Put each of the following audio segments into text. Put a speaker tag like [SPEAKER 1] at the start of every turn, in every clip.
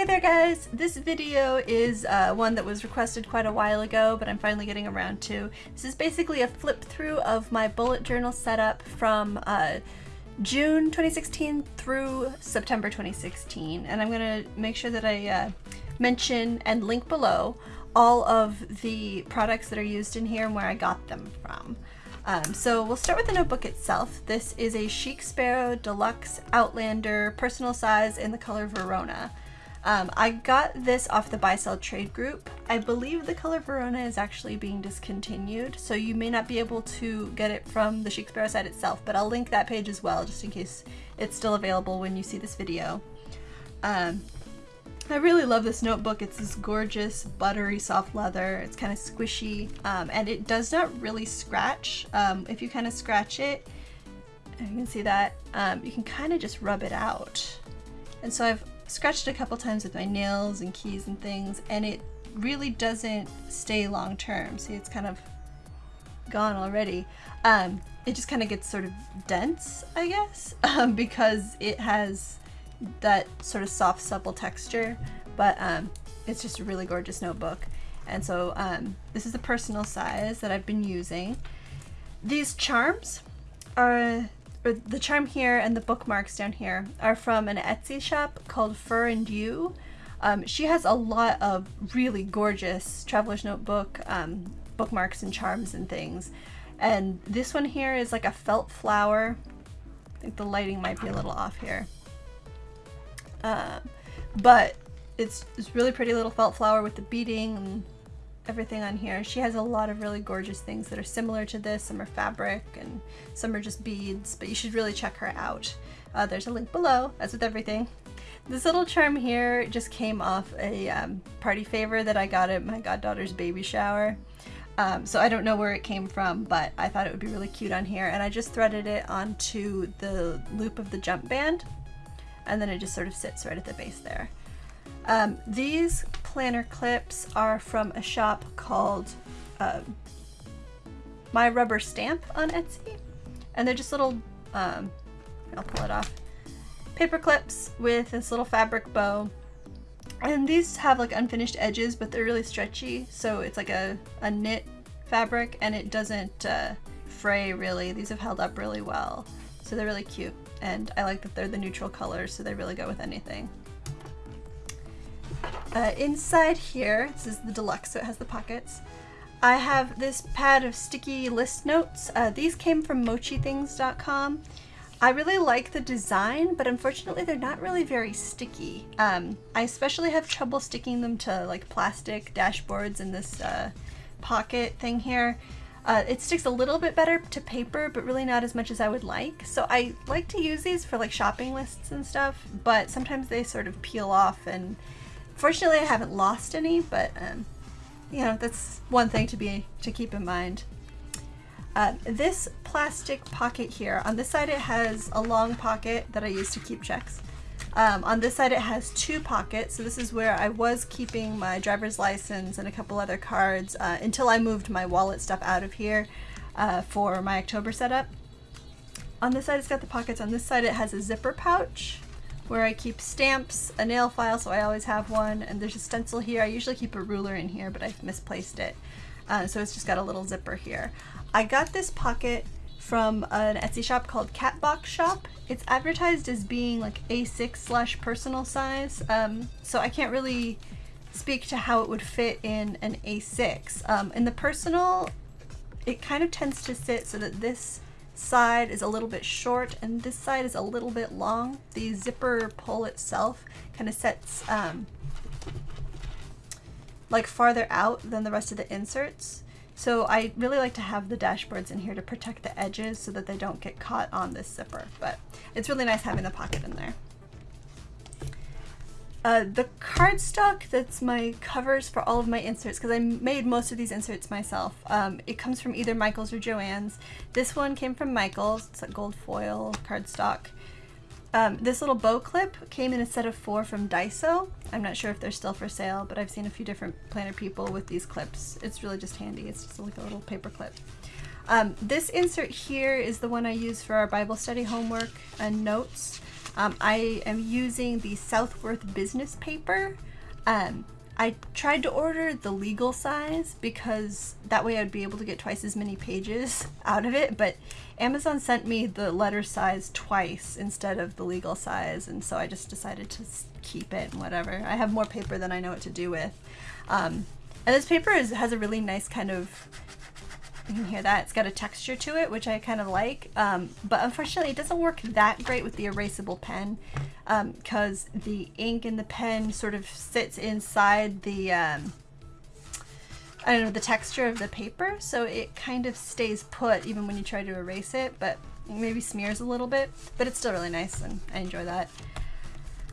[SPEAKER 1] Hey there guys! This video is uh, one that was requested quite a while ago, but I'm finally getting around to. This is basically a flip through of my bullet journal setup from uh, June 2016 through September 2016, and I'm to make sure that I uh, mention and link below all of the products that are used in here and where I got them from. Um, so we'll start with the notebook itself. This is a Chic Sparrow Deluxe Outlander personal size in the color Verona. Um, I got this off the buy sell trade group. I believe the color Verona is actually being discontinued, so you may not be able to get it from the Sparrow site itself, but I'll link that page as well, just in case it's still available when you see this video. Um, I really love this notebook. It's this gorgeous, buttery, soft leather. It's kind of squishy, um, and it does not really scratch. Um, if you kind of scratch it, you can see that, um, you can kind of just rub it out. And so I've scratched a couple times with my nails and keys and things and it really doesn't stay long term. See, it's kind of gone already. Um, it just kind of gets sort of dense, I guess, um, because it has that sort of soft, supple texture, but um, it's just a really gorgeous notebook. And so um, this is the personal size that I've been using. These charms are or the charm here and the bookmarks down here are from an Etsy shop called Fur and You. Um, she has a lot of really gorgeous traveler's notebook um, bookmarks and charms and things. And this one here is like a felt flower. I think the lighting might be a little off here. Uh, but it's, it's really pretty little felt flower with the beading and everything on here. She has a lot of really gorgeous things that are similar to this. Some are fabric and some are just beads, but you should really check her out. Uh, there's a link below, as with everything. This little charm here just came off a um, party favor that I got at my goddaughter's baby shower. Um, so I don't know where it came from, but I thought it would be really cute on here. And I just threaded it onto the loop of the jump band. And then it just sort of sits right at the base there. Um, these planner clips are from a shop called um, My Rubber Stamp on Etsy. And they're just little, um, I'll pull it off, paper clips with this little fabric bow. And these have like unfinished edges, but they're really stretchy. So it's like a, a knit fabric and it doesn't uh, fray really. These have held up really well. So they're really cute. And I like that they're the neutral colors, so they really go with anything. Uh, inside here, this is the deluxe, so it has the pockets. I have this pad of sticky list notes. Uh, these came from mochithings.com. I really like the design, but unfortunately they're not really very sticky. Um, I especially have trouble sticking them to like plastic dashboards in this uh, pocket thing here. Uh, it sticks a little bit better to paper, but really not as much as I would like. So I like to use these for like shopping lists and stuff, but sometimes they sort of peel off and Fortunately, I haven't lost any, but um, you know, that's one thing to be to keep in mind. Uh, this plastic pocket here, on this side it has a long pocket that I use to keep checks. Um, on this side it has two pockets, so this is where I was keeping my driver's license and a couple other cards uh, until I moved my wallet stuff out of here uh, for my October setup. On this side it's got the pockets, on this side it has a zipper pouch where I keep stamps, a nail file, so I always have one, and there's a stencil here. I usually keep a ruler in here, but I've misplaced it. Uh, so it's just got a little zipper here. I got this pocket from an Etsy shop called Catbox Shop. It's advertised as being like A6 slash personal size, um, so I can't really speak to how it would fit in an A6. Um, in the personal, it kind of tends to sit so that this side is a little bit short and this side is a little bit long. The zipper pull itself kind of sets um, like farther out than the rest of the inserts. So I really like to have the dashboards in here to protect the edges so that they don't get caught on this zipper, but it's really nice having the pocket in there. Uh, the cardstock that's my covers for all of my inserts, because I made most of these inserts myself, um, it comes from either Michael's or Joann's. This one came from Michael's, it's a gold foil cardstock. Um, this little bow clip came in a set of four from Daiso. I'm not sure if they're still for sale, but I've seen a few different planner people with these clips. It's really just handy. It's just like a little paper clip. Um, this insert here is the one I use for our Bible study homework and notes. Um, I am using the Southworth business paper. Um, I tried to order the legal size because that way I'd be able to get twice as many pages out of it, but Amazon sent me the letter size twice instead of the legal size, and so I just decided to keep it and whatever. I have more paper than I know what to do with. Um, and this paper is, has a really nice kind of you can hear that. It's got a texture to it, which I kind of like. Um, but unfortunately, it doesn't work that great with the erasable pen because um, the ink in the pen sort of sits inside the, um, I don't know, the texture of the paper. So it kind of stays put even when you try to erase it, but maybe smears a little bit. But it's still really nice and I enjoy that.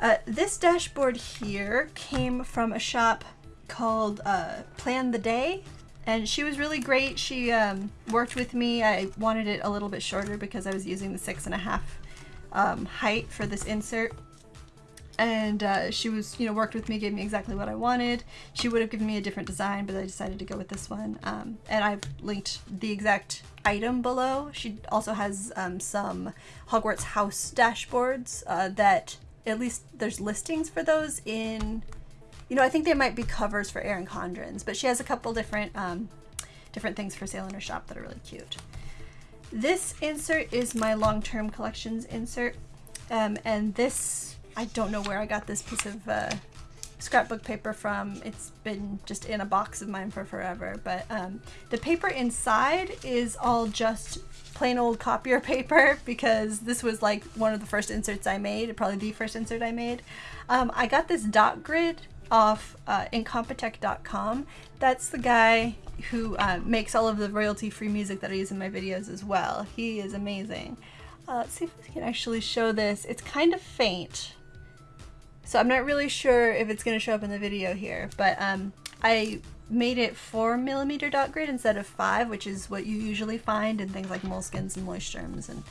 [SPEAKER 1] Uh, this dashboard here came from a shop called uh, Plan the Day and she was really great. She um, worked with me. I wanted it a little bit shorter because I was using the six and a half um, height for this insert. And uh, she was, you know, worked with me, gave me exactly what I wanted. She would have given me a different design, but I decided to go with this one. Um, and I've linked the exact item below. She also has um, some Hogwarts house dashboards uh, that at least there's listings for those in you know, I think they might be covers for Erin Condren's, but she has a couple different um, different things for sale in her shop that are really cute. This insert is my long-term collections insert, um, and this, I don't know where I got this piece of uh, scrapbook paper from. It's been just in a box of mine for forever, but um, the paper inside is all just plain old copier paper because this was like one of the first inserts I made, probably the first insert I made. Um, I got this dot grid off uh, Incompetech.com. That's the guy who uh, makes all of the royalty-free music that I use in my videos as well. He is amazing. Uh, let's see if we can actually show this. It's kind of faint, so I'm not really sure if it's going to show up in the video here, but um, I made it 4 millimeter dot grid instead of 5, which is what you usually find in things like moleskins and Leuchtturms and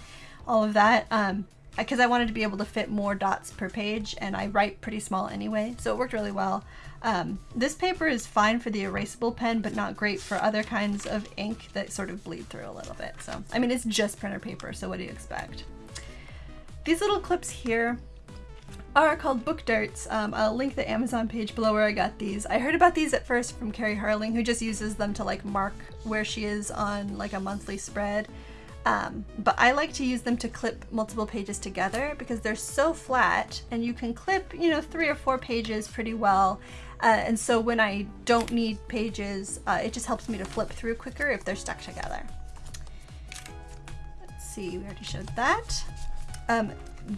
[SPEAKER 1] all of that. Um, because I wanted to be able to fit more dots per page and I write pretty small anyway, so it worked really well. Um, this paper is fine for the erasable pen, but not great for other kinds of ink that sort of bleed through a little bit. So, I mean, it's just printer paper, so what do you expect? These little clips here are called book darts. Um, I'll link the Amazon page below where I got these. I heard about these at first from Carrie Harling, who just uses them to like mark where she is on like a monthly spread. Um, but I like to use them to clip multiple pages together because they're so flat and you can clip, you know, three or four pages pretty well. Uh, and so when I don't need pages, uh, it just helps me to flip through quicker if they're stuck together. Let's see, we already showed that. Um,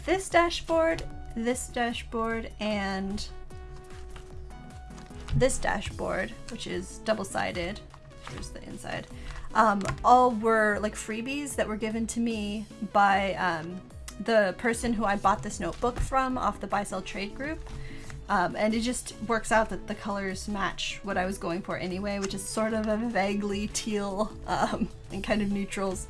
[SPEAKER 1] this dashboard, this dashboard, and this dashboard, which is double-sided, here's the inside, um, all were like freebies that were given to me by um, the person who I bought this notebook from off the buy sell trade group. Um, and it just works out that the colors match what I was going for anyway, which is sort of a vaguely teal um, and kind of neutrals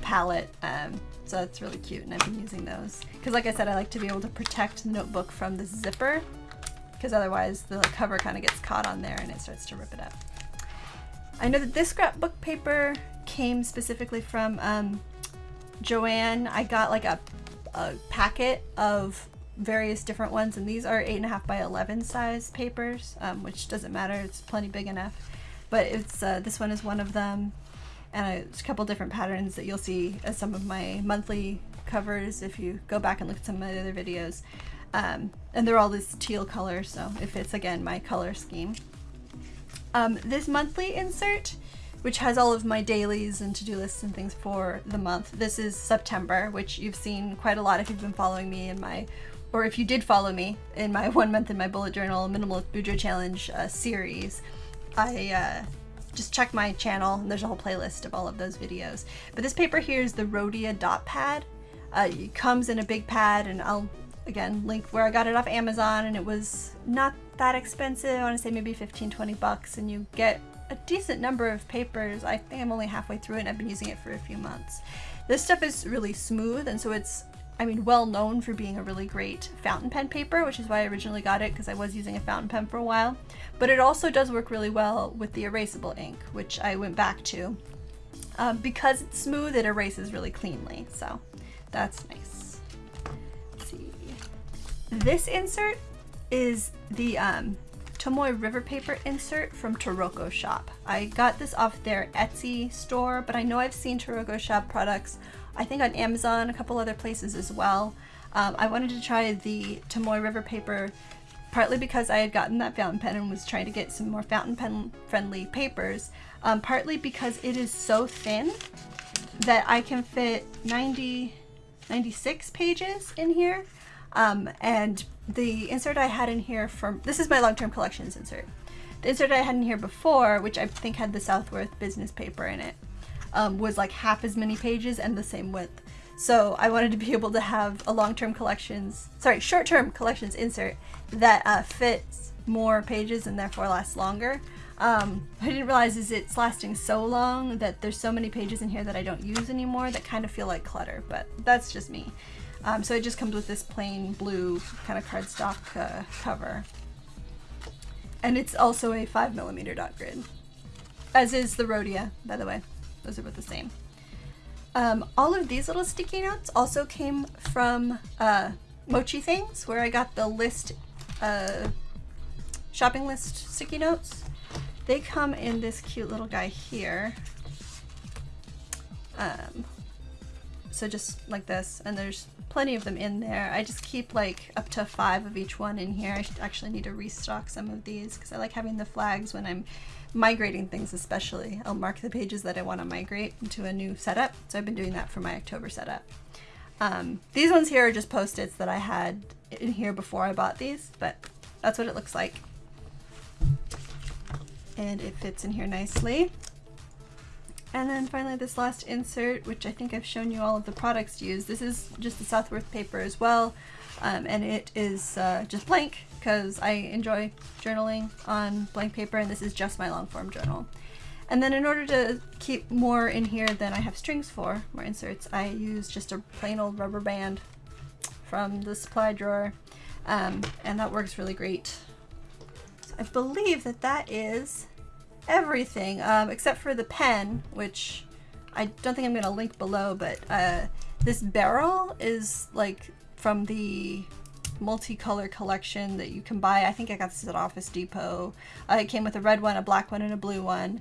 [SPEAKER 1] palette. Um, so that's really cute and I've been using those. Because like I said, I like to be able to protect the notebook from the zipper because otherwise the cover kind of gets caught on there and it starts to rip it up. I know that this scrapbook paper came specifically from um, Joann. I got like a, a packet of various different ones and these are 8.5 by 11 size papers um, which doesn't matter. It's plenty big enough. But it's uh, this one is one of them and a, a couple different patterns that you'll see as some of my monthly covers if you go back and look at some of my other videos. Um, and they're all this teal color so it fits again my color scheme um, this monthly insert, which has all of my dailies and to-do lists and things for the month. This is September, which you've seen quite a lot if you've been following me in my, or if you did follow me in my one month in my bullet journal minimalist Bujo challenge uh, series. I uh, just check my channel and there's a whole playlist of all of those videos. But this paper here is the Rhodia dot pad. Uh, it comes in a big pad and I'll again link where I got it off Amazon and it was not that expensive. I want to say maybe 15, 20 bucks and you get a decent number of papers. I think I'm only halfway through it and I've been using it for a few months. This stuff is really smooth and so it's, I mean, well known for being a really great fountain pen paper, which is why I originally got it because I was using a fountain pen for a while. But it also does work really well with the erasable ink, which I went back to. Um, because it's smooth, it erases really cleanly, so that's nice see. This insert is the um, River Paper insert from Taroko Shop. I got this off their Etsy store, but I know I've seen Taroko Shop products, I think on Amazon, a couple other places as well. Um, I wanted to try the Tomoe River Paper partly because I had gotten that fountain pen and was trying to get some more fountain pen friendly papers, um, partly because it is so thin that I can fit 90, 96 pages in here. Um, and the insert I had in here from, this is my long-term collections insert. The insert I had in here before, which I think had the Southworth business paper in it, um, was like half as many pages and the same width. So I wanted to be able to have a long-term collections, sorry, short-term collections insert that uh, fits more pages and therefore lasts longer. Um, I didn't realize is it's lasting so long that there's so many pages in here that I don't use anymore that kind of feel like clutter, but that's just me. Um, so it just comes with this plain blue kind of cardstock uh, cover. And it's also a 5mm dot grid, as is the Rhodia, by the way. Those are both the same. Um, all of these little sticky notes also came from uh, Mochi Things, where I got the list, uh, shopping list sticky notes. They come in this cute little guy here. Um, so just like this, and there's plenty of them in there. I just keep like up to five of each one in here. I actually need to restock some of these because I like having the flags when I'm migrating things especially. I'll mark the pages that I want to migrate into a new setup. So I've been doing that for my October setup. Um, these ones here are just post-its that I had in here before I bought these, but that's what it looks like. And it fits in here nicely. And then finally this last insert, which I think I've shown you all of the products used. This is just the Southworth paper as well. Um, and it is uh, just blank because I enjoy journaling on blank paper and this is just my long form journal. And then in order to keep more in here than I have strings for, more inserts, I use just a plain old rubber band from the supply drawer um, and that works really great. So I believe that that is everything um, except for the pen, which I don't think I'm going to link below, but uh, this barrel is like from the multicolor collection that you can buy. I think I got this at Office Depot. Uh, it came with a red one, a black one, and a blue one.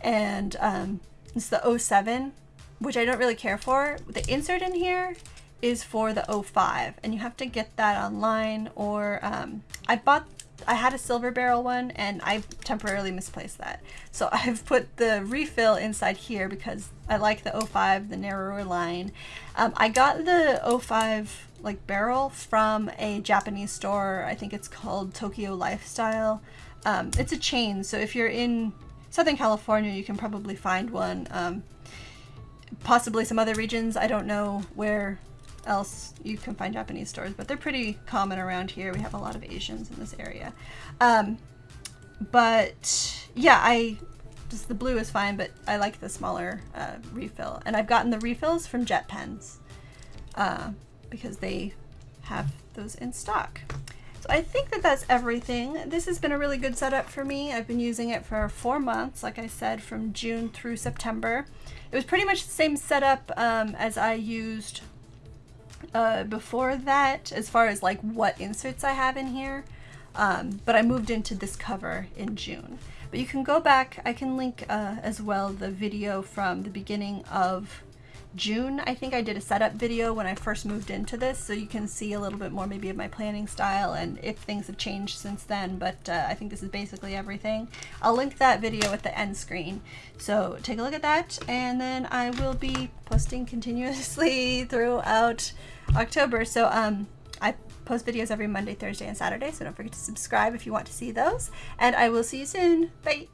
[SPEAKER 1] And um, it's the 07, which I don't really care for. The insert in here is for the 05, and you have to get that online or um, I bought I had a silver barrel one and I temporarily misplaced that. So I've put the refill inside here because I like the 05, the narrower line. Um, I got the 05 like barrel from a Japanese store. I think it's called Tokyo Lifestyle. Um, it's a chain, so if you're in Southern California, you can probably find one. Um, possibly some other regions. I don't know where else you can find Japanese stores, but they're pretty common around here. We have a lot of Asians in this area. Um, but yeah, I just the blue is fine, but I like the smaller uh, refill. And I've gotten the refills from Jet Pens uh, because they have those in stock. So I think that that's everything. This has been a really good setup for me. I've been using it for four months, like I said, from June through September. It was pretty much the same setup um, as I used uh, before that as far as like what inserts I have in here. Um, but I moved into this cover in June. But you can go back, I can link uh, as well the video from the beginning of June. I think I did a setup video when I first moved into this, so you can see a little bit more maybe of my planning style and if things have changed since then, but uh, I think this is basically everything. I'll link that video at the end screen, so take a look at that, and then I will be posting continuously throughout October. So um, I post videos every Monday, Thursday, and Saturday. So don't forget to subscribe if you want to see those. And I will see you soon. Bye.